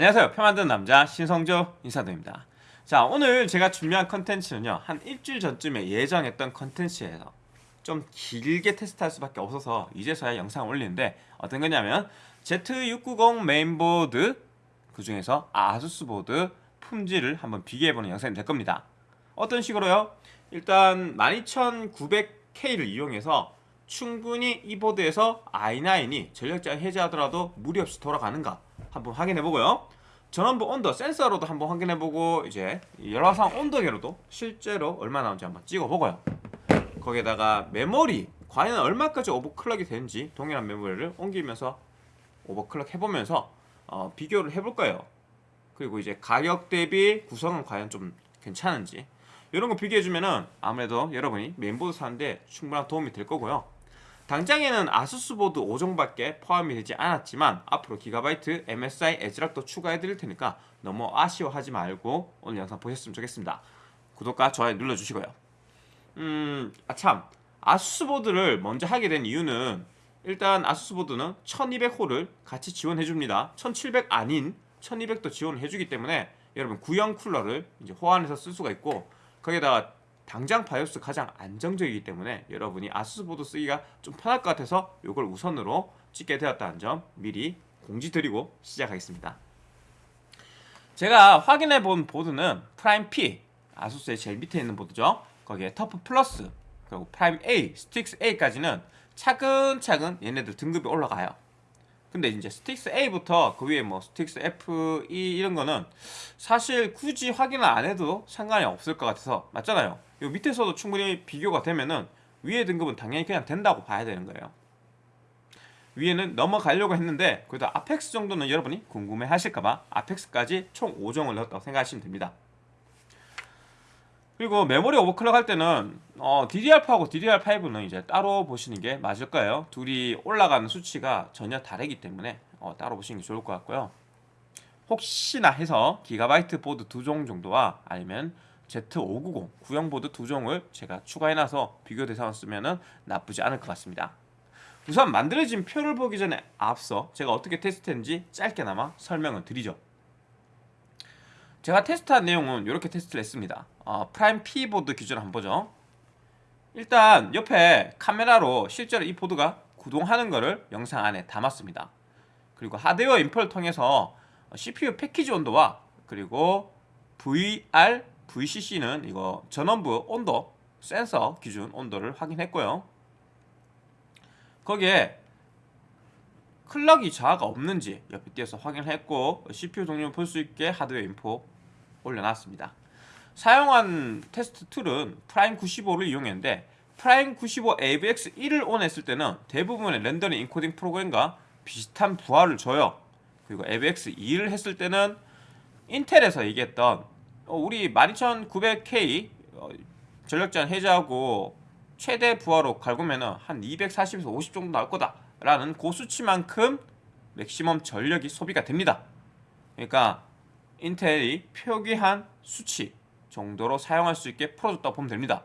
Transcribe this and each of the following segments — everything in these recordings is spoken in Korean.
안녕하세요. 표 만드는 남자 신성조 인사드립니다. 자 오늘 제가 준비한 컨텐츠는요. 한 일주일 전쯤에 예정했던 컨텐츠예요. 좀 길게 테스트할 수밖에 없어서 이제서야 영상 올리는데 어떤 거냐면 Z690 메인보드 그 중에서 아수스 보드 품질을 한번 비교해보는 영상이 될 겁니다. 어떤 식으로요? 일단 12900K를 이용해서 충분히 이 보드에서 i9이 전력제한 해제하더라도 무리 없이 돌아가는가 한번 확인해보고요. 전원부 온도 센서로도 한번 확인해보고 이제 열화상 온도계로도 실제로 얼마 나오는지 한번 찍어보고요. 거기에다가 메모리 과연 얼마까지 오버클럭이 되는지 동일한 메모리를 옮기면서 오버클럭 해보면서 어, 비교를 해볼 거예요. 그리고 이제 가격 대비 구성은 과연 좀 괜찮은지 이런 거 비교해주면은 아무래도 여러분이 메인보드 사는데 충분한 도움이 될 거고요. 당장에는 아수스 보드 5종밖에 포함이 되지 않았지만 앞으로 기가바이트 MSI 에즈락도 추가해 드릴 테니까 너무 아쉬워하지 말고 오늘 영상 보셨으면 좋겠습니다. 구독과 좋아요 눌러주시고요. 음, 아 참. 아수스 보드를 먼저 하게 된 이유는 일단 아수스 보드는 1200호를 같이 지원해 줍니다. 1700 아닌 1200도 지원을 해주기 때문에 여러분 구형 쿨러를 이제 호환해서 쓸 수가 있고 거기에다가 당장 바이오스 가장 안정적이기 때문에 여러분이 ASUS 보드 쓰기가 좀 편할 것 같아서 이걸 우선으로 찍게 되었다는 점 미리 공지 드리고 시작하겠습니다. 제가 확인해 본 보드는 PRIME P ASUS의 제일 밑에 있는 보드죠. 거기에 TUF Plus 그리고 PRIME A, STRIX A까지는 차근차근 얘네들 등급이 올라가요. 근데 이제 STRIX A부터 그 위에 뭐 STRIX F, E 이런 거는 사실 굳이 확인을 안 해도 상관이 없을 것 같아서 맞잖아요. 이 밑에서도 충분히 비교가 되면은 위에 등급은 당연히 그냥 된다고 봐야 되는 거예요. 위에는 넘어가려고 했는데 그래도 아펙스 정도는 여러분이 궁금해 하실까봐 아펙스까지 총 5종을 넣었다고 생각하시면 됩니다. 그리고 메모리 오버클럭 할 때는 어, DDR4하고 DDR5는 이제 따로 보시는 게 맞을 거예요. 둘이 올라가는 수치가 전혀 다르기 때문에 어, 따로 보시는 게 좋을 것 같고요. 혹시나 해서 기가바이트 보드 두 종 정도와 아니면 Z590 구형 보드 두 종을 제가 추가해놔서 비교 대상을 쓰면은 나쁘지 않을 것 같습니다. 우선 만들어진 표를 보기 전에 앞서 제가 어떻게 테스트했는지 짧게나마 설명을 드리죠. 제가 테스트한 내용은 이렇게 테스트를 했습니다. 어, 프라임 P 보드 기준으로 한번 보죠. 일단 옆에 카메라로 실제로 이 보드가 구동하는 것을 영상 안에 담았습니다. 그리고 하드웨어 info를 통해서 CPU 패키지 온도와 그리고 VR, VCC는 이거 전원부 온도 센서 기준 온도를 확인했고요. 거기에 clock이 저하가 없는지 옆에 띄어서 확인했고 CPU 종류를 볼수 있게 하드웨어 info 올려놨습니다. 사용한 테스트 tool은 Prime 95를 이용했는데 Prime 95 AVX 1을 on했을 때는 대부분의 렌더링 인코딩 프로그램과 비슷한 부하를 줘요. 그리고 AVX 2를 했을 때는 인텔에서 얘기했던 어, 우리 12900K 전력 제한 해제하고 최대 부하로 갈구면은 한 240에서 50 정도 나올 거다 라는 고수치만큼 맥시멈 전력이 소비가 됩니다. 그러니까 인텔이 표기한 수치 정도로 사용할 수 있게 풀어줬다고 보면 됩니다.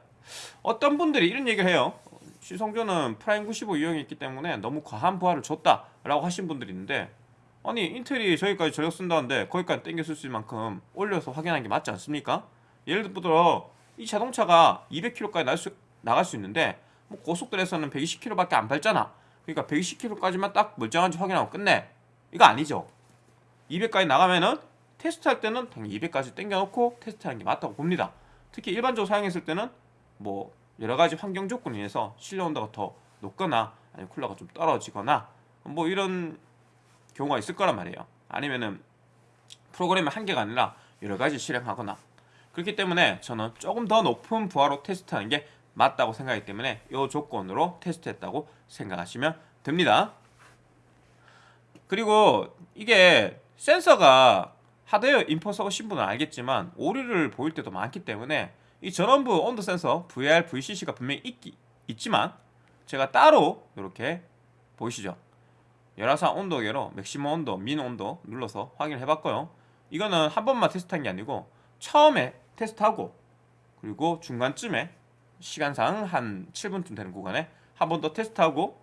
어떤 분들이 이런 얘기를 해요. 시청자 중 Prime 95 이용했기 때문에 너무 과한 부하를 줬다 라고 하신 분들이 있는데 아니 Intel이 저기까지 전력 쓴다는데 거기까지 땡겨 쓸 수 있는 만큼 올려서 확인한 게 맞지 않습니까? 예를 들어 이 자동차가 200km까지 날 수, 나갈 수 있는데 뭐 고속도로에서는 120km밖에 안 밟잖아. 그러니까 120km까지만 딱 멀쩡한지 확인하고 끝내. 이거 아니죠. 200까지 나가면은 테스트할 때는 당연히 200까지 땡겨놓고 테스트하는 게 맞다고 봅니다. 특히 일반적으로 사용했을 때는 뭐 여러 가지 환경 조건에 의해서 실내 온도가 더 높거나 아니면 쿨러가 좀 떨어지거나 뭐 이런 경우가 있을 거란 말이에요. 아니면은 프로그램의 한계가 아니라 여러 가지 실행하거나 그렇기 때문에 저는 조금 더 높은 부하로 테스트하는 게 맞다고 생각하기 때문에 이 조건으로 테스트했다고 생각하시면 됩니다. 그리고 이게 센서가 하드웨어 info 써보신 분은 알겠지만 오류를 보일 때도 많기 때문에 이 전원부 온도 센서 VR, VCC가 분명히 있기, 있지만 제가 따로 이렇게 보이시죠? 열화상 온도계로 maximum 온도, min 온도 눌러서 확인을 해봤고요. 이거는 한 번만 테스트한 게 아니고 처음에 테스트하고 그리고 중간쯤에 시간상 한 7분쯤 되는 구간에 한 번 더 테스트하고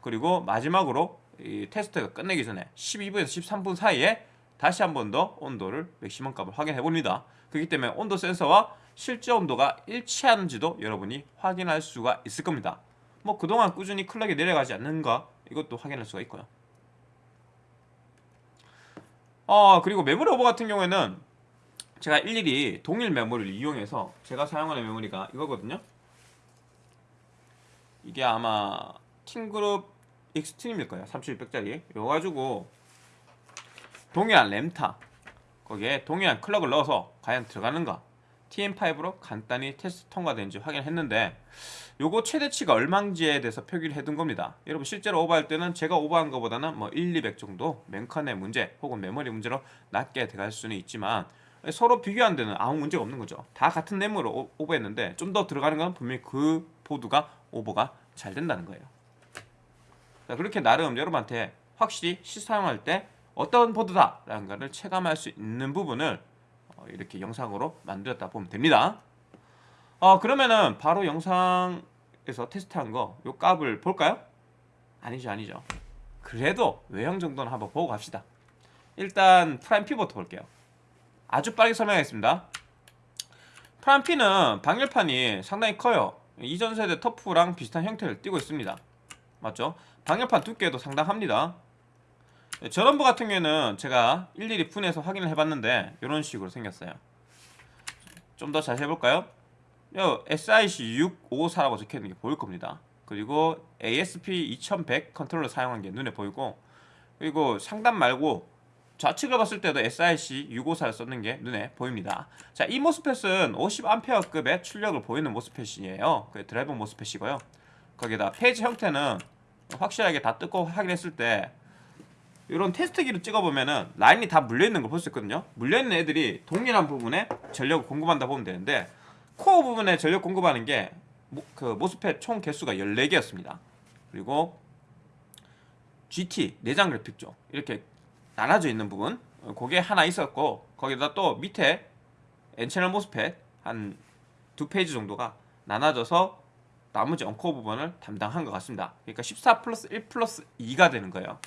그리고 마지막으로 이 테스트가 끝내기 전에 12분에서 13분 사이에 다시 한 번 더 온도를 maximum 값을 확인해 봅니다. 그렇기 때문에 온도 센서와 실제 온도가 일치하는지도 여러분이 확인할 수가 있을 겁니다. 뭐 그동안 꾸준히 clock이 내려가지 않는가 이것도 확인할 수가 있고요. 어 그리고 메모리 오버 같은 경우에는 제가 일일이 동일 메모리를 이용해서 제가 사용하는 메모리가 이거거든요. 이게 아마 TeamGroup XTREEM일 거예요. 3600짜리. 이거 가지고 동일한 램타 거기에 동일한 clock을 넣어서 과연 들어가는가 TM5로 간단히 테스트 통과된지 확인했는데 요거 최대치가 얼마인지에 대해서 표기를 해둔 겁니다. 여러분 실제로 오버할 때는 제가 오버한 것보다는 뭐 1, 200 정도 멤컨의 문제 혹은 메모리 문제로 낮게 들어갈 수는 있지만 서로 비교한 데는 아무 문제가 없는 거죠. 다 같은 램으로 오버했는데 좀 더 들어가는 건 분명히 그 보드가 오버가 잘 된다는 거예요. 자, 그렇게 나름 여러분한테 확실히 실사용할 때 어떤 보드다라는 것을 체감할 수 있는 부분을 어, 이렇게 영상으로 만들었다 보면 됩니다. 어, 그러면은 바로 영상에서 테스트한 거 요 값을 볼까요? 아니죠, 아니죠. 그래도 외형 정도는 한번 보고 갑시다. 일단 PRIME P부터 볼게요. 아주 빠르게 설명하겠습니다. PRIME P는 방열판이 상당히 커요. 이전 세대 TUF랑 비슷한 형태를 띠고 있습니다. 맞죠? 방열판 두께도 상당합니다. 전원부 같은 경우에는 제가 일일이 분해서 확인을 해봤는데 이런 식으로 생겼어요. 좀 더 자세히 볼까요? 요 SIC 654라고 적혀있는 게 보일 겁니다. 그리고 ASP 2100 컨트롤러 사용한 게 눈에 보이고 그리고 상단 말고 좌측을 봤을 때도 SIC 654를 썼는 게 눈에 보입니다. 자, 이 MOSFET은 50A급의 출력을 보이는 MOSFET이에요. 그 드라이버 MOSFET이고요. 거기다 phase 형태는 확실하게 다 뜯고 확인했을 때 이런 테스트기를 찍어보면은 라인이 다 물려있는 걸 볼 수 있거든요. 물려있는 애들이 동일한 부분에 전력을 공급한다 보면 되는데 코어 부분에 전력 공급하는 게 그 MOSFET 총 개수가 14개였습니다. 그리고 GT 내장 그래픽 쪽 이렇게 나눠져 있는 부분 그게 하나 있었고 거기다 또 밑에 N채널 MOSFET 한 두 phase 정도가 나눠져서 나머지 uncore 부분을 담당한 것 같습니다. 그러니까 14 플러스 1 플러스 2가 되는 거예요.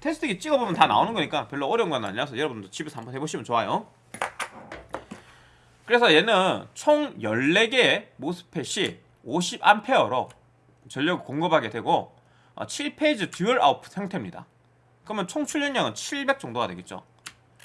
테스트기 찍어보면 다 나오는 거니까 별로 어려운 건 아니라서 여러분도 집에서 한번 해보시면 좋아요. 그래서 얘는 총 14개의 MOSFET이 50A로 전력을 공급하게 되고 7phase dual output 형태입니다. 그러면 총 출력량은 700 정도가 되겠죠.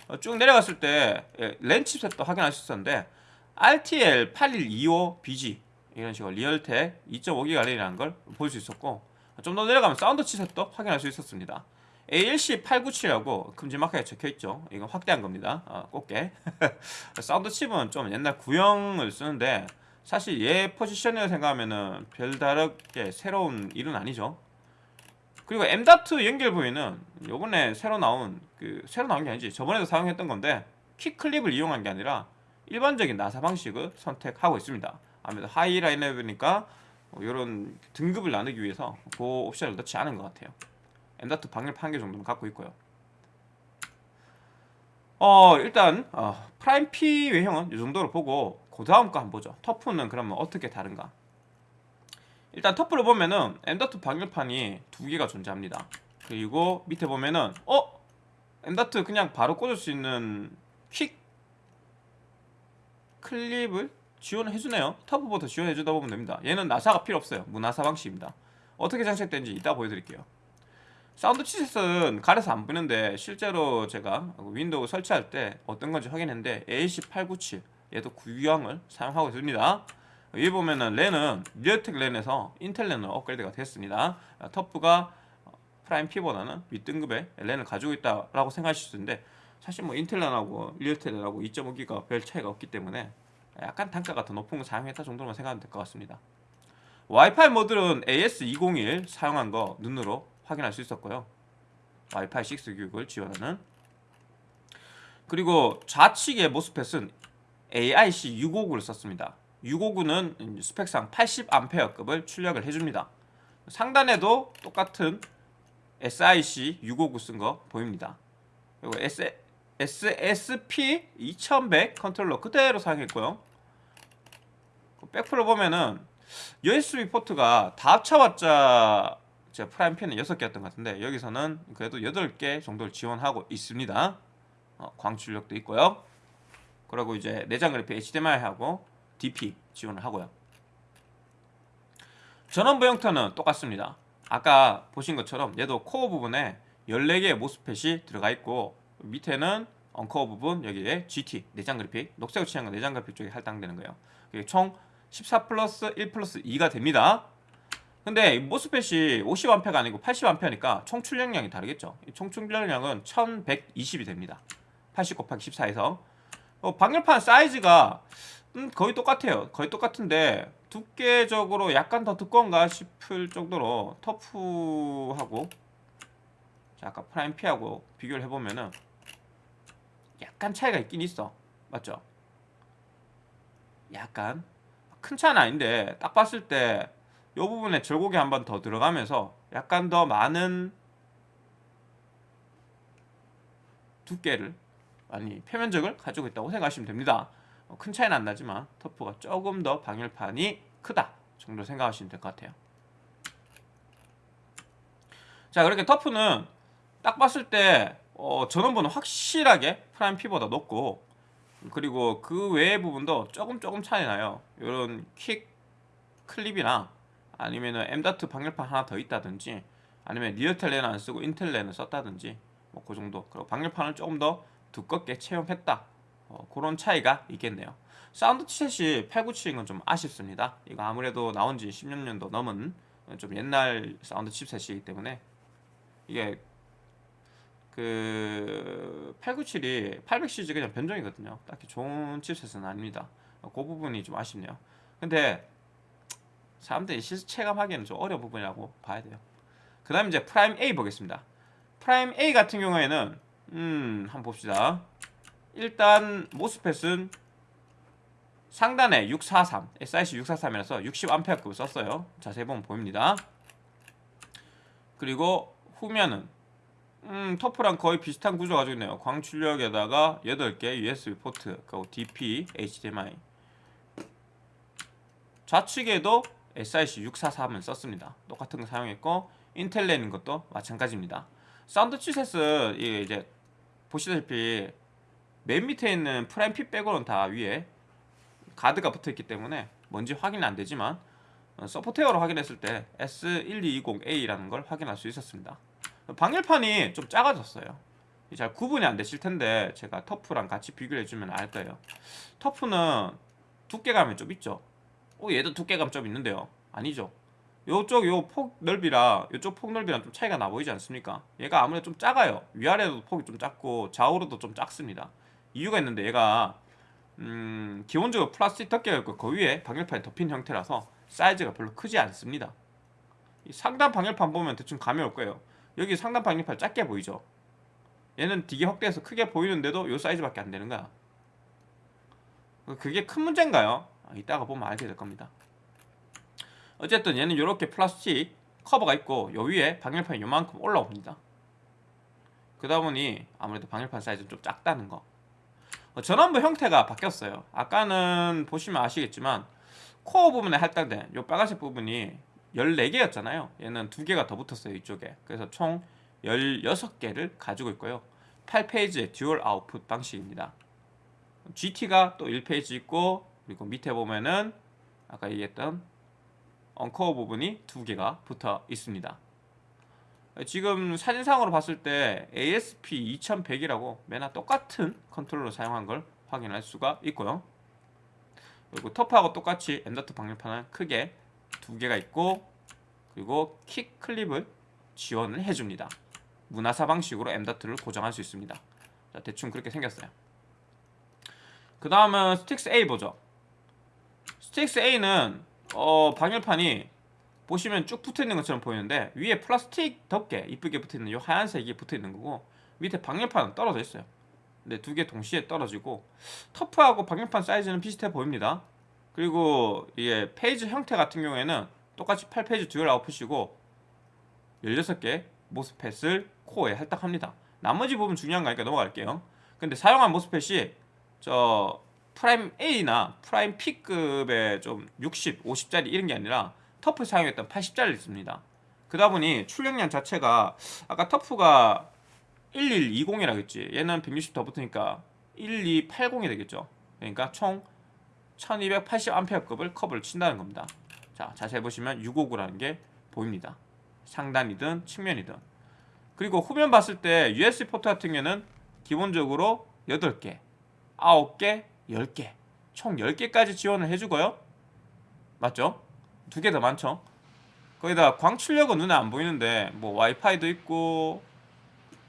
어, 쭉 내려갔을 때 예, 랜 chipset도 확인할 수 있었는데 RTL 8125BG 이런 식으로 Realtek 2.5기가 랜이라는 걸 볼 수 있었고 좀 더 내려가면 사운드 chipset도 확인할 수 있었습니다. ALC 897이라고 큼지막하게 적혀있죠. 이건 확대한 겁니다. 어, 꽃게. 사운드 칩은 좀 옛날 구형을 쓰는데 사실 얘 포지션을 생각하면은 별다르게 새로운 일은 아니죠. 그리고 M.2 연결 부위는 요번에 새로 나온 그 새로 나온 게 아니지 저번에도 사용했던 건데 quick clip을 이용한 게 아니라 일반적인 나사 방식을 선택하고 있습니다. 아무래도 high 라인업이니까 이런 등급을 나누기 위해서 그 옵션을 넣지 않은 것 같아요. M.2 방열판 한개 정도는 갖고 있고요. 어 일단 어, 프라임 P 외형은 이 정도로 보고 그 다음 거 한번 보죠. TUF는 그러면 어떻게 다른가? 일단 TUF를 보면은 M.2 방열판이 두 개가 존재합니다. 그리고 밑에 보면은 어? M.2 그냥 바로 꽂을 수 있는 quick clip을 지원해주네요. TUF부터 지원해준다 보면 됩니다. 얘는 나사가 필요 없어요. 무나사 방식입니다. 어떻게 장착된지 이따 보여드릴게요. 사운드 칩셋은 가려서 안 보이는데 실제로 제가 윈도우 설치할 때 어떤 건지 확인했는데 ALC897 얘도 구형을 사용하고 있습니다. 여기 보면은 랜은 Realtek 랜에서 인텔 랜으로 업그레이드가 됐습니다. TUF가 Prime P보다는 윗등급의 랜을 가지고 있다라고 생각하실 수 있는데 사실 뭐 인텔 랜하고 Realtek 랜하고 2.5기가 별 차이가 없기 때문에 약간 단가가 더 높은 거 사용했다 정도로만 생각하면 될 것 같습니다. 와이파이 모듈은 AX201 사용한 거 눈으로 확인할 수 있었고요. 와이파이 6 규격을 지원하는 그리고 좌측의 MOSFET은 SIC 659를 썼습니다. 659는 스펙상 80A급을 출력을 해줍니다. 상단에도 똑같은 SIC 659 쓴 거 보입니다. 그리고 S, ASP 2100 컨트롤러 그대로 사용했고요. 그 back panel을 보면은 USB 포트가 다 합쳐봤자 제 Prime P는 6개였던 것 같은데 여기서는 그래도 8개 정도를 지원하고 있습니다. 어, 광출력도 있고요. 그리고 이제 내장 그래픽 HDMI하고 DP 지원을 하고요. 전원부 형태는 똑같습니다. 아까 보신 것처럼 얘도 코어 부분에 14개의 MOSFET이 들어가 있고 밑에는 uncore 부분 여기에 GT 내장 그래픽 녹색으로 칠한 건 내장 그래픽 쪽에 할당되는 거예요. 그게 총14 플러스 1 플러스 2가 됩니다. 근데 MOSFET이 50A가 아니고 80A니까 총 출력량이 다르겠죠. 총 출력량은 1120이 됩니다. 80 곱하기 14에서 어, 방열판 사이즈가 음, 거의 똑같아요. 거의 똑같은데 두께적으로 약간 더 두꺼운가 싶을 정도로 TUF하고 자, 아까 Prime P하고 비교를 해보면은 약간 차이가 있긴 있어. 맞죠? 약간 큰 차는 아닌데 딱 봤을 때 이 부분에 절곡이 한 번 더 들어가면서 약간 더 많은 두께를 아니 표면적을 가지고 있다고 생각하시면 됩니다. 어, 큰 차이는 안 나지만 TUF가 조금 더 방열판이 크다 정도 생각하시면 될 것 같아요. 자 그렇게 TUF는 딱 봤을 때 어, 전원부는 확실하게 Prime P보다 높고 그리고 그 외의 부분도 조금 조금 차이 나요. 이런 quick clip이나 아니면은 M.2 방열판 하나 더 있다든지 아니면 Realtek 랜 안 쓰고 인텔 랜을 썼다든지 뭐 그 정도. 그리고 방열판을 조금 더 두껍게 채용했다. 어, 그런 차이가 있겠네요. 사운드 칩셋이 897인 건 좀 아쉽습니다. 이거 아무래도 나온 지 10년 년도 넘은 좀 옛날 사운드 칩셋이기 때문에 이게 그 897이 800 시리즈 그냥 변종이거든요. 딱히 좋은 칩셋은 아닙니다. 그 부분이 좀 아쉽네요. 근데 사람들이 실제 체감하기에는 좀 어려운 부분이라고 봐야 돼요. 그 다음 이제 Prime A 보겠습니다. Prime A 같은 경우에는 음 한번 봅시다. 일단 MOSFET은 상단에 643 SIC 643이라서 60A급을 썼어요. 자세히 보면 보입니다. 그리고 후면은 음, TUF랑 거의 비슷한 구조 가지고 있네요. 광출력에다가 8개 USB 포트, 그리고 DP, HDMI. 좌측에도 SIC 643을 썼습니다. 똑같은 거 사용했고 인텔 랜인 것도 마찬가지입니다. 사운드 이게 이제 보시다시피 맨 밑에 있는 Prime P 빼고는 다 위에 가드가 붙어 있기 때문에 뭔지 확인은 안 되지만 어, 소프트웨어로 확인했을 때 S1220A라는 걸 확인할 수 있었습니다. 방열판이 좀 작아졌어요. 잘 구분이 안 되실 텐데 제가 TUF랑 같이 비교해 주면 알 거예요. 터프는 두께감이 좀 있죠. 오 얘도 두께감 좀 있는데요. 아니죠. 요쪽 요 폭 넓이랑 요쪽 폭 넓이랑 좀 차이가 나 보이지 않습니까? 얘가 아무래도 좀 작아요. 위아래도 폭이 좀 작고 좌우로도 좀 작습니다. 이유가 있는데 얘가 음, 기본적으로 플라스틱 덮개가 있고 그 위에 방열판이 덮인 형태라서 사이즈가 별로 크지 않습니다. 상단 방열판 보면 대충 감이 올 거예요. 여기 상단 방열판 작게 보이죠? 얘는 되게 확대해서 크게 보이는데도 요 사이즈밖에 안 되는 거야. 그게 큰 문제인가요? 아, 이따가 보면 알게 될 겁니다. 어쨌든 얘는 이렇게 플라스틱 커버가 있고 요 위에 방열판이 요만큼 올라옵니다. 그러다 보니 아무래도 방열판 사이즈는 좀 작다는 거. 어, 전원부 형태가 바뀌었어요. 아까는 보시면 아시겠지만 코어 부분에 할당된 요 빨간색 부분이 14개였잖아요. 얘는 2개가 더 붙었어요. 이쪽에. 그래서 총 16개를 가지고 있고요. 8 phase의 dual output 방식입니다. GT가 또 1 phase 있고 그리고 밑에 보면은 아까 얘기했던 uncore 부분이 두 개가 붙어 있습니다. 지금 사진상으로 봤을 때 ASP 2100이라고 매나 똑같은 컨트롤러 사용한 걸 확인할 수가 있고요. 그리고 TUF하고 똑같이 M.2 방열판은 크게 두 개가 있고 그리고 quick clip을 지원을 해줍니다. 무나사 방식으로 M.2를 고정할 수 있습니다. 자, 대충 그렇게 생겼어요. 그 다음은 Strix A 보죠. Strix A는 어, 방열판이 보시면 쭉 붙어 있는 것처럼 보이는데 위에 플라스틱 덮개 이쁘게 붙어 있는 이 하얀색이 붙어 있는 거고 밑에 방열판은 떨어져 있어요. 근데 두 개 동시에 떨어지고 TUF하고 방열판 사이즈는 비슷해 보입니다. 그리고 이게 페이지 형태 같은 경우에는 똑같이 8phase dual output이고 16개 MOSFET을 코어에 할당합니다. 나머지 부분 중요한 거니까 넘어갈게요. 근데 사용한 MOSFET이 저 Prime A나 Prime P급의 좀 60, 50짜리 이런 게 아니라 TUF 사용했던 80짜리 있습니다. 그러다 보니 출력량 자체가 아까 TUF가 1120이라겠지. 얘는 160 더 붙으니까 1280이 되겠죠. 그러니까 총 1280A급을 커브를 친다는 겁니다. 자, 자세히 보시면 659라는 게 보입니다. 상단이든 측면이든. 그리고 후면 봤을 때 USB 포트 같은 경우는 기본적으로 8개, 9개, 10개, 총 10개까지 지원을 해주고요. 맞죠? 두 개 더 많죠? 거기다 광출력은 눈에 안 보이는데 뭐 와이파이도 있고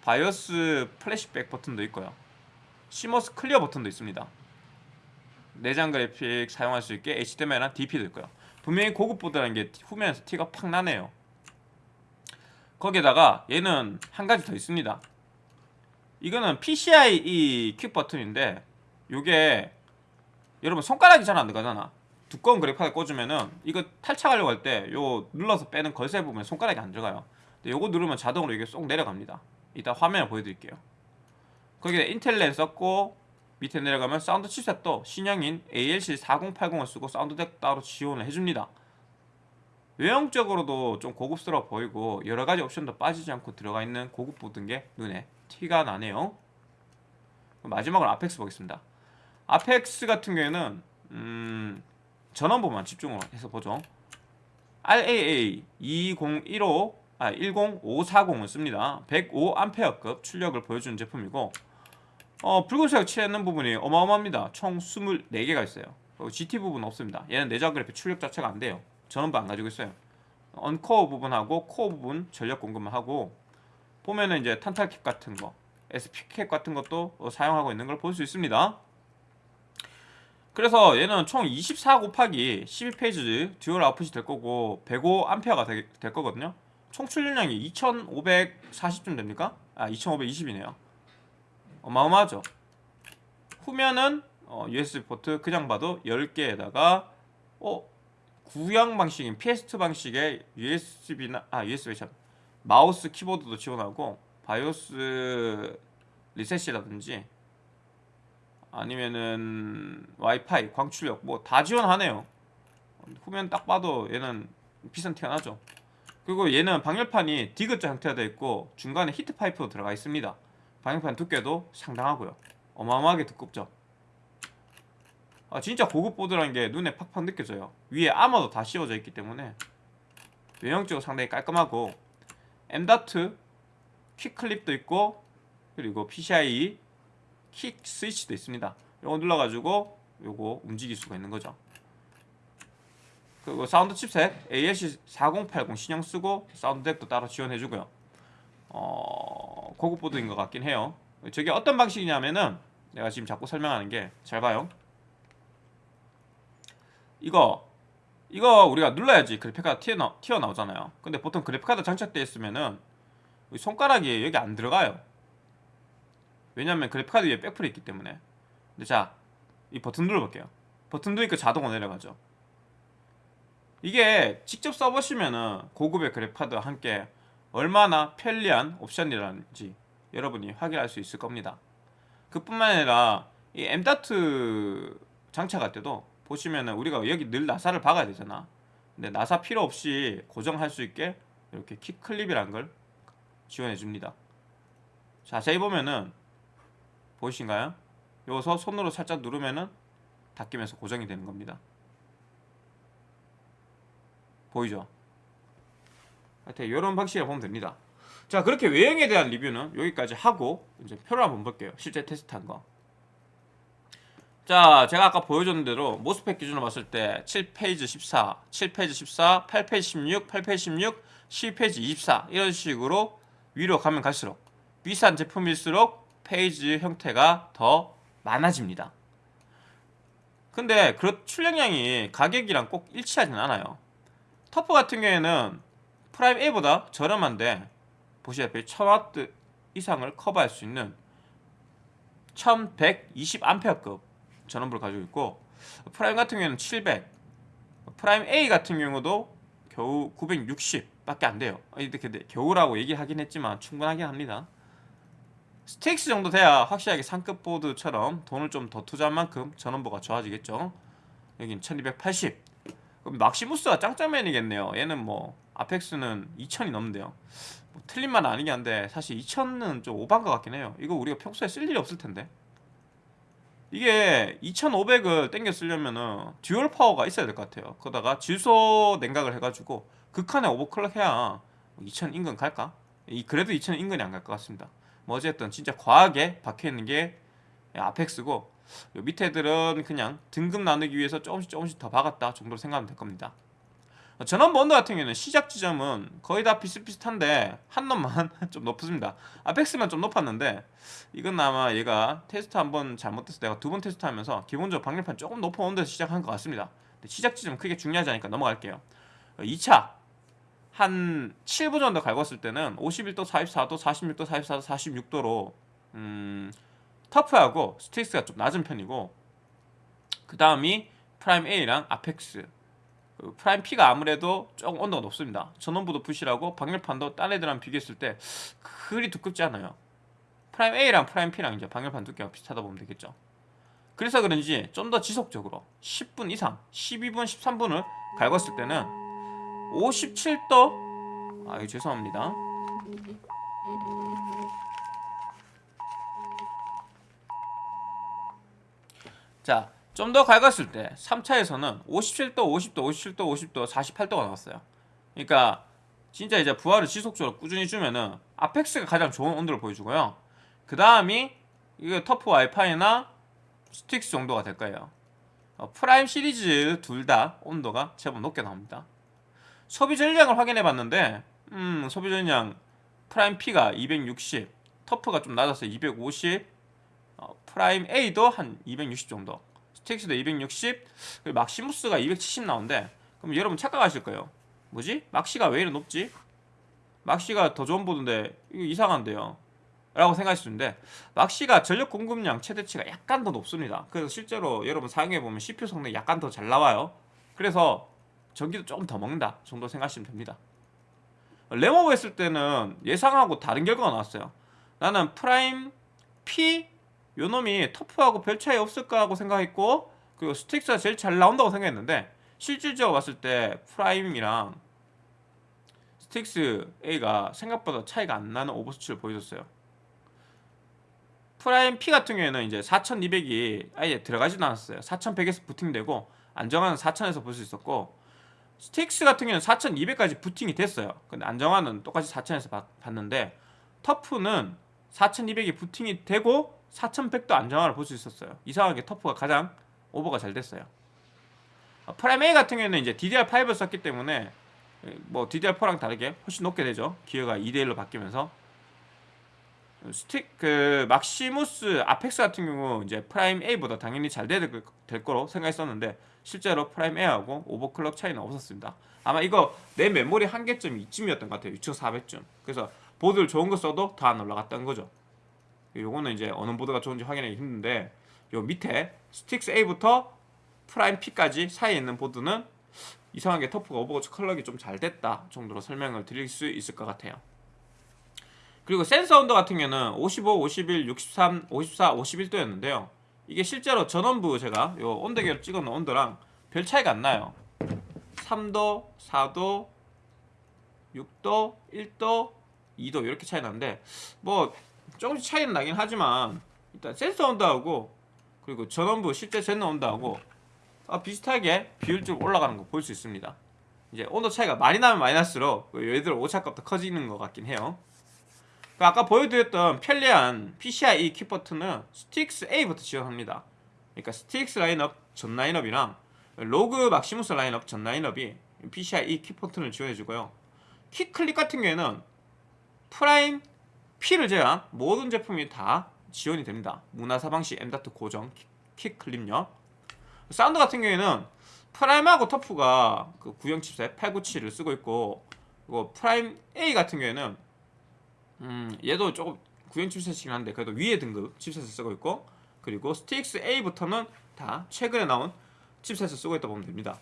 BIOS flashback 버튼도 있고요. CMOS clear 버튼도 있습니다. 내장 그래픽 사용할 수 있게 HDMI랑 DP도 있고요. 분명히 고급 보드라는 게 후면에서 티가 팍 나네요. 거기에다가 얘는 한 가지 더 있습니다. 이거는 PCIe quick 버튼인데 이게 여러분 손가락이 잘 안 들어가잖아. 두꺼운 그래픽카드 꽂으면은 이거 탈착하려고 할 때 요 눌러서 빼는 걸쇠 부분에 손가락이 안 들어가요. 근데 요거 누르면 자동으로 이게 쏙 내려갑니다. 이따 화면을 보여드릴게요. 거기에 인텔 랜 썼고 밑에 내려가면 sound chipset도 신형인 ALC 4080을 쓰고 sound DAC 따로 지원을 해줍니다. 외형적으로도 좀 고급스러워 보이고 여러 가지 옵션도 빠지지 않고 들어가 있는 고급 보드인 게 눈에 티가 나네요. 마지막으로 Apex 보겠습니다. Apex 같은 경우에는 음, 전원부만 집중을 해서 보죠. RAA 2015 아 10540을 씁니다. 105A급 출력을 보여주는 제품이고 어, 붉은색 칠했는 부분이 어마어마합니다. 총 24개가 있어요. 그리고 GT 부분 없습니다. 얘는 내장 그래픽 출력 자체가 안 돼요. 전원부 안 가지고 있어요. 언코어 부분하고 코어 부분 전력 공급만 하고 보면은 이제 탄탈캡 같은 거, SP캡 같은 것도 사용하고 있는 걸 볼 수 있습니다. 그래서 얘는 총 24 곱하기 12phase dual output이 될 거고 105A가 될, 될 거거든요. 총 출력량이 2540쯤 됩니까? 아 2520이네요. 어마어마하죠. 후면은 어, USB 포트 그냥 봐도 10개에다가 어, 구형 방식인 PS2 방식의 USB나 아 USB 참 마우스 키보드도 지원하고 BIOS 리셋이라든지 아니면은 와이파이 광출력 뭐 다 지원하네요. 후면 딱 봐도 얘는 비싼 티가 나죠. 그리고 얘는 방열판이 디귿자 형태가 되어 있고 중간에 heat pipe도 들어가 있습니다. 방열판 두께도 상당하고요. 어마어마하게 두껍죠. 아, 진짜 고급 보드라는 게 눈에 팍팍 느껴져요. 위에 아머도 다 씌워져 있기 때문에 외형적으로 상당히 깔끔하고 M.2 quick 클립도 있고 그리고 PCIe quick 스위치도 있습니다. 이거 눌러가지고 요거 움직일 수가 있는 거죠. 그리고 sound chipset ALC 4080 신형 쓰고 sound DAC도 따로 지원해주고요. 어, 고급 보드인 것 같긴 해요. 저게 어떤 방식이냐면은 내가 지금 자꾸 설명하는 게 잘 봐요. 이거 이거 우리가 눌러야지 그래픽카드 튀어나, 튀어나오잖아요. 근데 보통 그래픽카드 장착되어 있으면은 손가락이 여기 안 들어가요. 왜냐면 그래픽카드 위에 백플이 있기 때문에. 근데 자, 이 버튼 눌러볼게요. 버튼 누르니까 자동으로 내려가죠. 이게 직접 써보시면은 고급의 그래픽카드와 함께 얼마나 편리한 옵션이라는지 여러분이 확인할 수 있을 겁니다. 그뿐만 아니라 이 M.2 장착할 때도 보시면은 우리가 여기 늘 나사를 박아야 되잖아. 근데 나사 필요 없이 고정할 수 있게 이렇게 키 클립이란 걸 지원해 줍니다. 자세히 보면은 보이신가요? 여기서 손으로 살짝 누르면은 닫히면서 고정이 되는 겁니다. 보이죠? 하여튼 이런 방식으로 보면 됩니다. 자 그렇게 외형에 대한 리뷰는 여기까지 하고 이제 표를 한번 볼게요. 실제 테스트한 거. 자 제가 아까 보여줬는 대로 MOSFET 기준으로 봤을 때 7phase 14, 7phase 14, 8phase 16, 8phase 16, 10phase 24 이런 식으로 위로 가면 갈수록 비싼 제품일수록 phase 형태가 더 많아집니다. 근데 그 출력량이 가격이랑 꼭 일치하진 않아요. TUF 같은 경우에는 Prime A보다 저렴한데 보시다시피 1000W 이상을 커버할 수 있는 1120A급 전원부를 가지고 있고 Prime 같은 경우에는 700 Prime A 같은 경우도 겨우 960밖에 안 돼요 근데 겨우라고 얘기하긴 했지만 충분하긴 합니다 Strix 정도 돼야 확실하게 상급 보드처럼 돈을 좀 더 투자한 만큼 전원부가 좋아지겠죠 여긴 1280 그럼 Maximus가 짱짱맨이겠네요 얘는 뭐 Apex는 2000이 넘는데요 틀린 말은 아니긴 한데 사실 2000은 좀 오반 것 같긴 해요. 이거 우리가 평소에 쓸 일이 없을 텐데. 이게 2500을 땡겨 쓰려면은 dual 파워가 있어야 될 것 같아요. 거다가 질소 냉각을 해가지고 극한에 overclock 해야 2000 인근 갈까? 이 그래도 2000 인근이 안 갈 것 같습니다. 뭐 어쨌든 진짜 과하게 박혀 있는 게 Apex고 요 밑에 애들은 그냥 등급 나누기 위해서 조금씩 조금씩 더 박았다 정도로 생각하면 될 겁니다. 전원 번드 같은 경우에는 시작 지점은 거의 다 비슷비슷한데 한 놈만 좀 높습니다. 아펙스만 좀 높았는데 이건 아마 얘가 테스트 한 번 잘못돼서 내가 두 번 테스트하면서 기본적으로 방열판 조금 높은 온도에서 시작한 것 같습니다. 시작 지점 크게 중요하지 않으니까 넘어갈게요. 2차 한 7분 정도 갈궜을 때는 51도, 44도, 46도, 44도, 46도로 음, 터프하고 스틱스가 좀 낮은 편이고 그 다음이 Prime A랑 Apex 그 Prime P가 아무래도 조금 온도가 높습니다. 전원부도 부실하고 방열판도 딴 애들랑 비교했을 때 그리 두껍지 않아요. Prime A랑 Prime P랑 이제 방열판 두께가 비슷하다 보면 되겠죠. 그래서 그런지 좀 더 지속적으로 10분 이상, 12분, 13분을 갈궜을 때는 57도 아, 죄송합니다. 자, 좀더 갈궜을 때 3차에서는 57도, 50도, 57도, 50도, 48도가 나왔어요. 그러니까 진짜 이제 부하를 지속적으로 꾸준히 주면은 Apex가 가장 좋은 온도를 보여주고요. 그 다음이 이게 TUF 와이파이나 Strix 정도가 될 거예요. 어, Prime 시리즈 둘 다 온도가 제법 높게 나옵니다. 소비 전력을 확인해 봤는데 음, 소비 전력 Prime P가 260, TUF가 좀 낮아서 250, 어, Prime A도 한 260 정도, Strix도 260, 그리고 Maximus가 270 나오는데 그럼 여러분 착각하실 거예요. 뭐지? 막시가 왜 이렇게 높지? 막시가 더 좋은 보드인데 이거 이상한데요. 라고 생각하시는데 막시가 전력 공급량 최대치가 약간 더 높습니다. 그래서 실제로 여러분 사용해 보면 CPU 성능이 약간 더 잘 나와요. 그래서 전기도 조금 더 먹는다 정도 생각하시면 됩니다. 램오버 했을 때는 예상하고 다른 결과가 나왔어요. 나는 프라임 P 요 놈이 TUF하고 별 차이 없을까 하고 생각했고 그리고 Strix가 제일 잘 나온다고 생각했는데 실질적으로 봤을 때 Prime이랑 Strix A가 생각보다 차이가 안 나는 오버 수치를 보여줬어요. 프라임 P 같은 경우에는 이제 4200이 아예 들어가지도 않았어요. 4100에서 부팅되고 안정화는 4000에서 볼 수 있었고 Strix 같은 경우는 4200까지 부팅이 됐어요. 근데 안정화는 똑같이 4000에서 봤는데 TUF는 4200이 부팅이 되고 4100도 안정화를 볼 수 있었어요. 이상하게 TUF가 가장 오버가 잘 됐어요. 어, Prime A 같은 경우는 이제 DDR5를 썼기 때문에 뭐 DDR4랑 다르게 훨씬 높게 되죠. 기어가 2대1로 바뀌면서 Strix 그 Maximus Apex 같은 경우 이제 Prime A보다 당연히 잘 될 거로 생각했었는데 실제로 Prime A하고 오버클럭 차이는 없었습니다. 아마 이거 내 메모리 한계점 이쯤이었던 것 같아요. 6400쯤. 그래서 보드를 좋은 거 써도 더 안 올라갔다는 거죠. 요거는 이제 어느 보드가 좋은지 확인하기 힘든데 요 밑에 Strix A부터 Prime P까지 사이에 있는 보드는 이상하게 TUF가 오버클럭이 좀 잘 됐다 정도로 설명을 드릴 수 있을 것 같아요. 그리고 센서 온도 같은 경우는 55, 51, 63, 54, 51도였는데요. 이게 실제로 전원부 제가 요 온도계로 찍어놓은 온도랑 별 차이가 안 나요. 3도, 4도, 6도, 1도, 2도 이렇게 차이 나는데 뭐 조금씩 차이는 나긴 하지만 일단 센서 온도하고 그리고 전원부 실제 제너 온도하고 아, 비슷하게 비율적으로 올라가는 거 볼 수 있습니다. 이제 온도 차이가 많이 나면 많이 날수록 얘들 오차값도 커지는 것 같긴 해요. 그 아까 보여드렸던 편리한 PCIe quick 버튼은 Strix A부터 지원합니다. 그러니까 Strix 라인업 전 라인업이랑 ROG Maximus 라인업 전 라인업이 PCIe quick 버튼을 지원해주고요. quick 클립 같은 경우에는 Prime P를 제외한 모든 제품이 다 지원이 됩니다. 문화사방시 M.2 고정 quick 클립요. 사운드 같은 경우에는 Prime하고 TUF가 그 구형 칩셋 897을 쓰고 있고 그리고 Prime A 같은 경우에는 음, 얘도 조금 구형 칩셋이긴 한데 그래도 위에 등급 칩셋을 쓰고 있고 그리고 Strix A부터는 다 최근에 나온 칩셋을 쓰고 있다 보면 됩니다.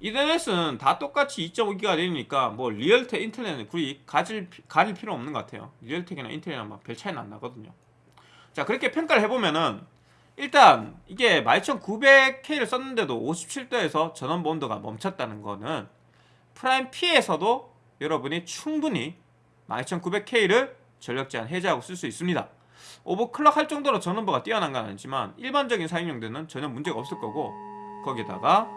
이더넷은 다 똑같이 2.5기가 되니까 뭐 Realtek, 인텔넷은 굳이 가질, 가릴 필요 없는 것 같아요. Realtek이나 인텔이랑 별 차이는 안 나거든요. 자 그렇게 평가를 해보면은 일단 이게 12900K를 썼는데도 57도에서 전원부 온도가 멈췄다는 거는 Prime P에서도 여러분이 충분히 12900K를 전력 제한 해제하고 쓸 수 있습니다. 오버클럭 할 정도로 전원부가 뛰어난 건 아니지만 일반적인 사용 용도는 전혀 문제가 없을 거고 거기다가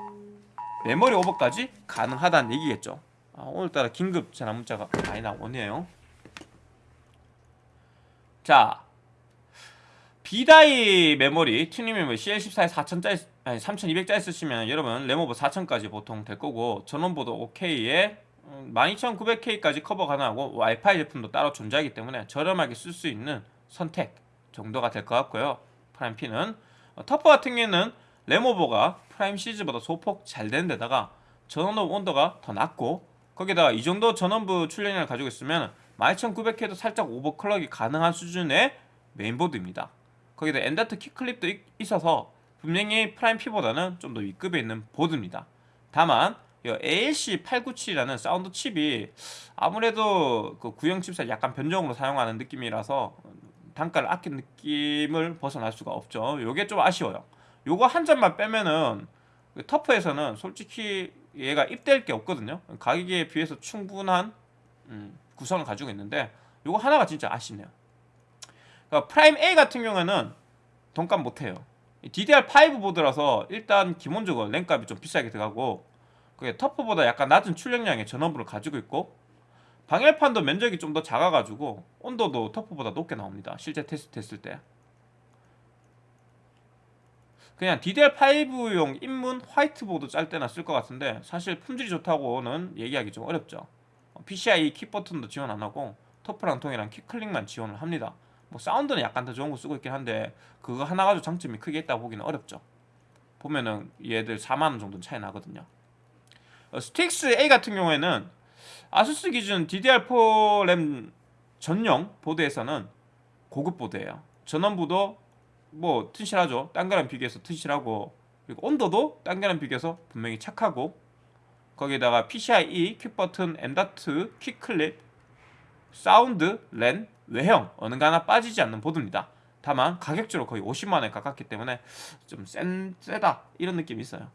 메모리 오버까지 가능하다는 얘기겠죠. 아, 오늘따라 긴급 전화 문자가 많이 나오네요. 자, B-die 메모리 튜닝 메모리 CL14에 4000짜리 아니 3200짜리 쓰시면 여러분 램오버 4000까지 보통 될 거고 전원부도 OK에 12900K까지 커버 가능하고 와이파이 제품도 따로 존재하기 때문에 저렴하게 쓸 수 있는 선택 정도가 될 것 같고요. Prime P는 어, TUF 같은 경우에는 램오버가 Prime 시리즈보다 소폭 잘 되는 데다가 전원부 온도가 더 낮고 거기다가 이 정도 전원부 출력량을 가지고 있으면 12900K도 살짝 오버클럭이 가능한 수준의 메인보드입니다. 거기다 엔다트 키클립도 있- 있어서 분명히 Prime P보다는 좀더 윗급에 있는 보드입니다. 다만 이 ALC 897이라는 사운드 칩이 아무래도 그 구형 칩셋 약간 변종으로 사용하는 느낌이라서 단가를 아낀 느낌을 벗어날 수가 없죠. 요게 좀 아쉬워요. 요거 한 점만 빼면은 그 TUF에서는 솔직히 얘가 입댈 게 없거든요. 가격에 비해서 충분한 음, 구성을 가지고 있는데 요거 하나가 진짜 아쉽네요. 그러니까 Prime A 같은 경우에는 돈값 못해요. DDR5 보드라서 일단 기본적으로 램값이 좀 비싸게 들어가고 그게 터프보다 약간 낮은 출력량의 전원부를 가지고 있고 방열판도 면적이 좀 더 작아가지고 온도도 터프보다 높게 나옵니다. 실제 테스트 했을 때. 그냥 DDR5용 입문 화이트보드 짤 때나 쓸 것 같은데 사실 품질이 좋다고는 얘기하기 좀 어렵죠. 어, PCI 키 버튼도 지원 안 하고 TUF랑 통이랑 quick 클립만 지원을 합니다. 뭐 사운드는 약간 더 좋은 거 쓰고 있긴 한데 그거 하나 가지고 장점이 크게 있다고 보기는 어렵죠. 보면은 얘들 4만 원 정도 차이 나거든요. 어, Strix A 같은 경우에는 ASUS 기준 DDR4 램 전용 보드에서는 고급 보드예요. 전원부도 뭐 튼실하죠. 딴 거랑 비교해서 튼실하고 그리고 온도도 딴 거랑 비교해서 분명히 착하고 거기다가 PCIe, quick 버튼, M.2, quick 클립, 사운드, 랜, 외형 어느 거 하나 빠지지 않는 보드입니다. 다만 가격적으로 거의 50만 원에 가깝기 때문에 좀 센, 세다 이런 느낌이 있어요.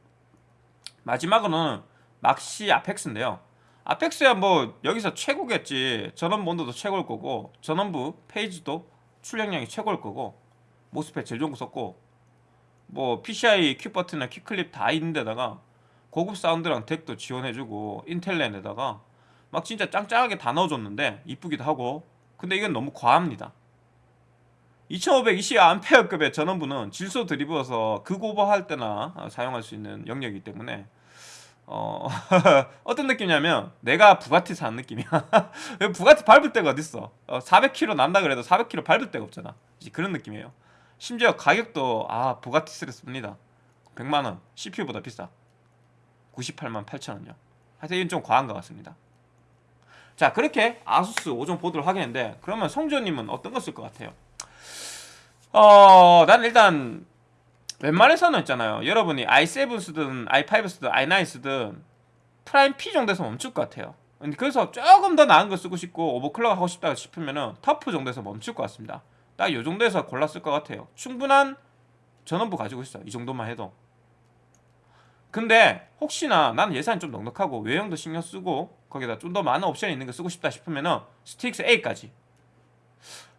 마지막으로는 Maxi Apex인데요. Apex야 뭐 여기서 최고겠지. 전원부 온도도 최고일 거고 전원부 페이즈도 출력량이 최고일 거고 MOSFET 제일 좋은 거 썼고 뭐 PCI 큐 버튼이나 큐클립 다 있는 데다가 고급 사운드랑 DAC도 지원해주고 인텔랜에다가 막 진짜 짱짱하게 다 넣어줬는데 이쁘기도 하고 근데 이건 너무 과합니다 2520A급의 전원부는 질소 들이부어서 극오버 할 때나 사용할 수 있는 영역이기 때문에 어 어떤 느낌이냐면 내가 부가티 사는 느낌이야. 부가티 밟을 데가 어딨어? 어, 400km 난다 그래도 400km 밟을 데가 없잖아. 그런 느낌이에요. 심지어 가격도 아 부가티스럽습니다. 100만원. CPU보다 비싸. 98만 8천원이요. 하여튼 이건 좀 과한 것 같습니다. 자 그렇게 아수스 5종 보드를 하겠는데 그러면 성준님은 어떤 거 쓸 것 같아요? 어, 난 일단 웬만해서는 있잖아요. 여러분이 i7 쓰든 i5 쓰든 i9 쓰든 프라임 P 정도에서 멈출 것 같아요. 그래서 조금 더 나은 거 쓰고 싶고 overclock 하고 싶다 싶으면은 TUF 정도에서 멈출 것 같습니다. 딱 이 정도에서 골랐을 것 같아요. 충분한 전원부 가지고 있어. 이 정도만 해도. 근데 혹시나 나는 예산이 좀 넉넉하고 외형도 신경 쓰고 거기다 좀 더 많은 옵션이 있는 거 쓰고 싶다 싶으면은 STRIX A까지.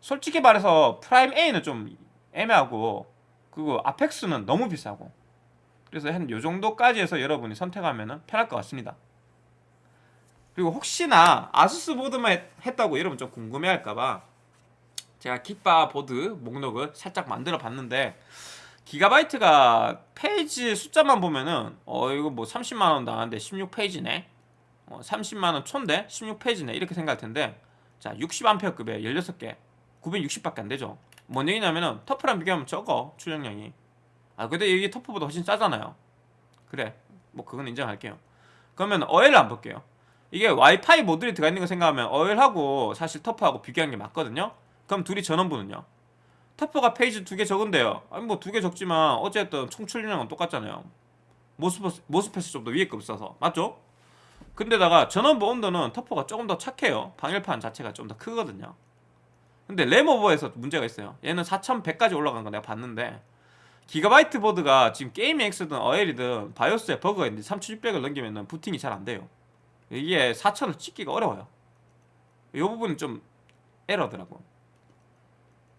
솔직히 말해서 PRIME A는 좀 애매하고 그리고 APEX는 너무 비싸고 그래서 한 요 정도까지 해서 여러분이 선택하면 편할 것 같습니다. 그리고 혹시나 아수스 보드만 했- 했다고 여러분 좀 궁금해할까봐 제가 긱바 보드 목록을 살짝 만들어 봤는데 기가바이트가 phase 숫자만 보면은 어 이거 뭐 30만 원 나왔는데 16 phase네. 어 30만 원 초인데 16 phase네 이렇게 생각할 텐데 자 60암페어급에 16개 960밖에 안 되죠. 뭔 얘기냐면은 TUF랑 비교하면 적어 출력량이. 아 근데 이게 TUF보다 훨씬 싸잖아요. 그래 뭐 그건 인정할게요. 그러면 어엘을 안 볼게요. 이게 와이파이 모듈이 들어가 있는 거 생각하면 어엘하고 사실 TUF하고 비교한 게 맞거든요. 그럼 둘이 전원부는요. TUF가 phase 두 개 적은데요. 아니 뭐 두 개 적지만 어쨌든 총 출력량은 똑같잖아요. MOSFET MOSFET이 좀 더 위에 급 써서 맞죠? 근데다가 전원부 온도는 TUF가 조금 더 착해요. 방열판 자체가 좀 더 크거든요. 근데 램오버에서 문제가 있어요. 얘는 4100까지 올라간 거 내가 봤는데 기가바이트 보드가 지금 GAMING X든 어엘이든 BIOS에 버그가 있는데 3600을 넘기면 부팅이 잘 안 돼요. 이게 4천을 찍기가 어려워요. 이 부분은 좀 에러더라고.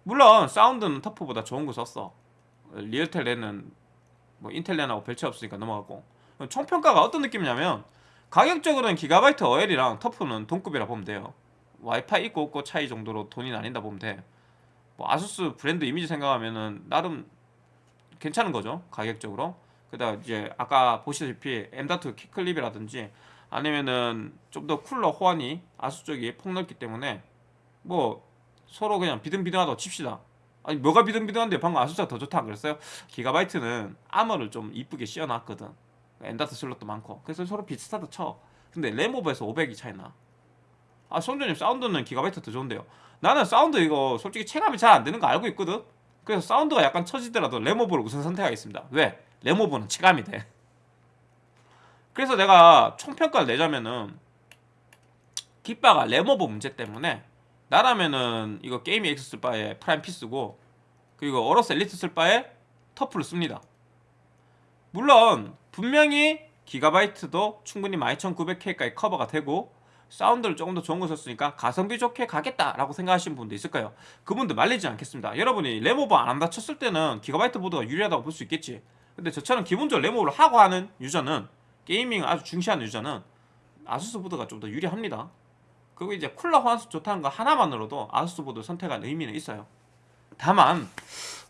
물론 사운드는 터프보다 좋은 거 썼어. 리얼텔 렌은 뭐 인텔 렌하고 별 차이 없으니까 넘어가고. 총평가가 어떤 느낌이냐면 가격적으로는 기가바이트 어엘이랑 터프는 동급이라 보면 돼요. 와이파이 있고 없고 차이 정도로 돈이 나뉜다 보면 돼. 뭐 아수스 브랜드 이미지 생각하면은 나름 괜찮은 거죠 가격적으로. 그다음 이제 아까 보시다시피 M.2 Q클립이라든지 아니면은 좀 더 쿨러 호환이 아수스 쪽이 폭넓기 때문에 뭐 서로 그냥 비등비등하다고 칩시다. 아니 뭐가 비등비등한데 방금 아수스가 더 좋다 안 그랬어요? 기가바이트는 armor를 좀 이쁘게 씌워놨거든. M.2 슬롯도 많고 그래서 서로 비슷하다 쳐. 근데 램오버에서 500이 차이나. 아 성준님 사운드는 기가바이트 더 좋은데요. 나는 사운드 이거 솔직히 체감이 잘 안 되는 거 알고 있거든. 그래서 사운드가 약간 처지더라도 램오버를 우선 선택하겠습니다. 왜? 램오버는 체감이 돼. 그래서 내가 총평가를 내자면은 긱바가 램오버 문제 때문에 나라면은 이거 GAMING X 쓸 바에 PRIME P 쓰고 그리고 AORUS ELITE 쓸 바에 TUF를 씁니다. 물론 분명히 기가바이트도 충분히 12900K까지 커버가 되고 사운드를 조금 더 좋은 거 썼으니까 가성비 좋게 가겠다라고 생각하시는 분도 있을 거예요. 그분들 말리지 않겠습니다. 여러분이 램오버 안 한다 쳤을 때는 기가바이트 보드가 유리하다고 볼 수 있겠지. 근데 저처럼 기본적으로 램오버를 하고 하는 유저는 gaming 아주 중시하는 유저는 아수스 보드가 좀 더 유리합니다. 그리고 이제 쿨러 호환수 좋다는 거 하나만으로도 아수스 보드 선택한 의미는 있어요. 다만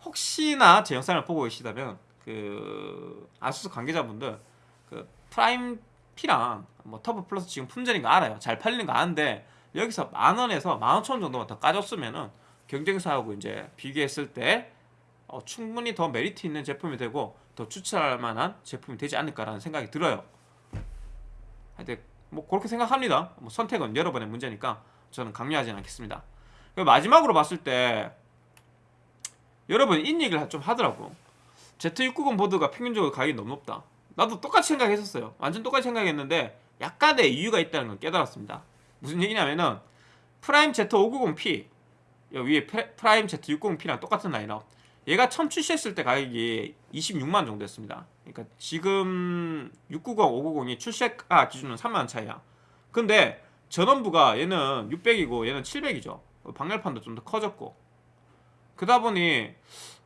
혹시나 제 영상을 보고 계시다면 그 아수스 관계자분들 그 PRIME P랑 뭐 TUF PLUS 지금 품절인 거 알아요. 잘 팔리는 거 아는데 여기서 만 원에서 만 오천 원 정도만 더 까줬으면은 경쟁사하고 이제 비교했을 때 어, 충분히 더 메리트 있는 제품이 되고 더 추천할 만한 제품이 되지 않을까라는 생각이 들어요. 하여튼 뭐 그렇게 생각합니다. 뭐 선택은 여러분의 문제니까 저는 강요하지는 않겠습니다. 그리고 마지막으로 봤을 때 여러분 이런 얘기를 좀 하더라고. Z690 보드가 평균적으로 가격이 너무 높다. 나도 똑같이 생각했었어요. 완전 똑같이 생각했는데 약간의 이유가 있다는 걸 깨달았습니다. 무슨 얘기냐면은 PRIME Z590P 여기 위에 PRIME Z690P랑 똑같은 라인업 얘가 처음 출시했을 때 가격이 26만 정도였습니다. 그러니까 지금 690, 590이 출시가 기준은 3만 차이야. 근데 전원부가 얘는 600이고 얘는 700이죠. 방열판도 좀 더 커졌고 그러다 보니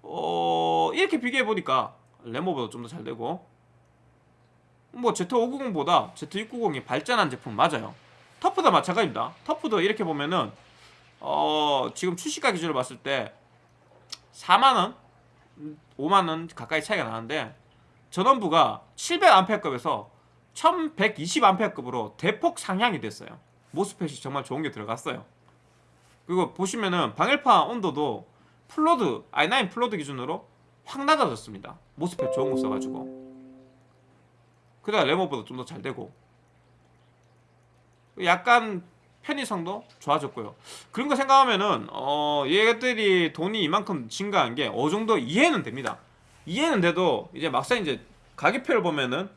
어 이렇게 비교해 보니까 램오버도 좀더 잘 되고 뭐 Z590보다 Z690이 발전한 제품 맞아요. TUF도 마찬가지입니다. TUF도 이렇게 보면은 어 지금 출시가 기준으로 봤을 때 4만 원, 5만 원 가까이 차이가 나는데 전원부가 700A급에서 1120A급으로 대폭 상향이 됐어요. MOSFET이 정말 좋은 게 들어갔어요. 그리고 보시면은 방열판 온도도 full load i9 full load 기준으로 확 낮아졌습니다. 모스펫 좋은 거 써가지고. 그다음 레모보다 좀 더 잘 되고 약간 편의성도 좋아졌고요. 그런 거 생각하면은 어 얘들이 돈이 이만큼 증가한 게 어느 정도 이해는 됩니다. 이해는 돼도 이제 막상 이제 가격표를 보면은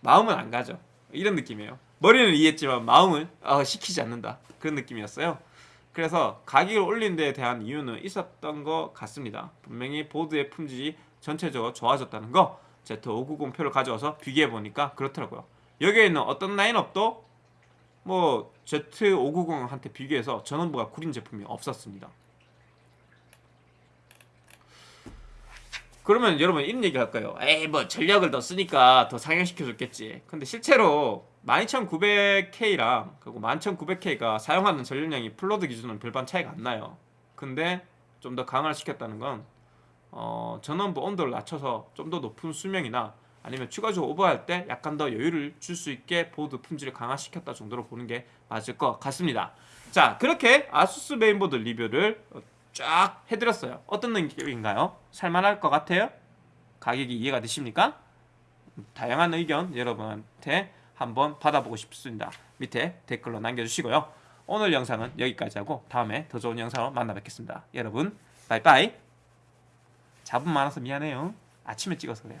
마음은 안 가죠. 이런 느낌이에요. 머리는 이해했지만 마음은 어, 시키지 않는다. 그런 느낌이었어요. 그래서 가격을 올린 데에 대한 이유는 있었던 것 같습니다. 분명히 보드의 품질이 전체적으로 좋아졌다는 거 Z590 표를 가져와서 비교해 보니까 그렇더라고요. 여기에 있는 어떤 라인업도 뭐 Z590한테 비교해서 전원부가 구린 제품이 없었습니다. 그러면 여러분 이런 얘기 할까요? 에이 뭐 전력을 더 쓰니까 더 상향시켜 줬겠지. 근데 실제로 12900K랑 그리고 11900K가 사용하는 전력량이 full load 기준은 별반 차이가 안 나요. 근데 좀 더 강화를 시켰다는 건 어, 전원부 온도를 낮춰서 좀 더 높은 수명이나 아니면 추가적으로 오버할 때 약간 더 여유를 줄 수 있게 보드 품질을 강화시켰다 정도로 보는 게 맞을 것 같습니다. 자, 그렇게 아수스 메인보드 리뷰를 어, 쫙 해드렸어요. 어떤 느낌인가요? 살만할 것 같아요? 가격이 이해가 되십니까? 다양한 의견 여러분한테 한번 받아보고 싶습니다. 밑에 댓글로 남겨주시고요. 오늘 영상은 여기까지 하고 다음에 더 좋은 영상으로 만나 뵙겠습니다. 여러분, 바이바이. 잡음 많아서 미안해요. 아침에 찍어서 그래요.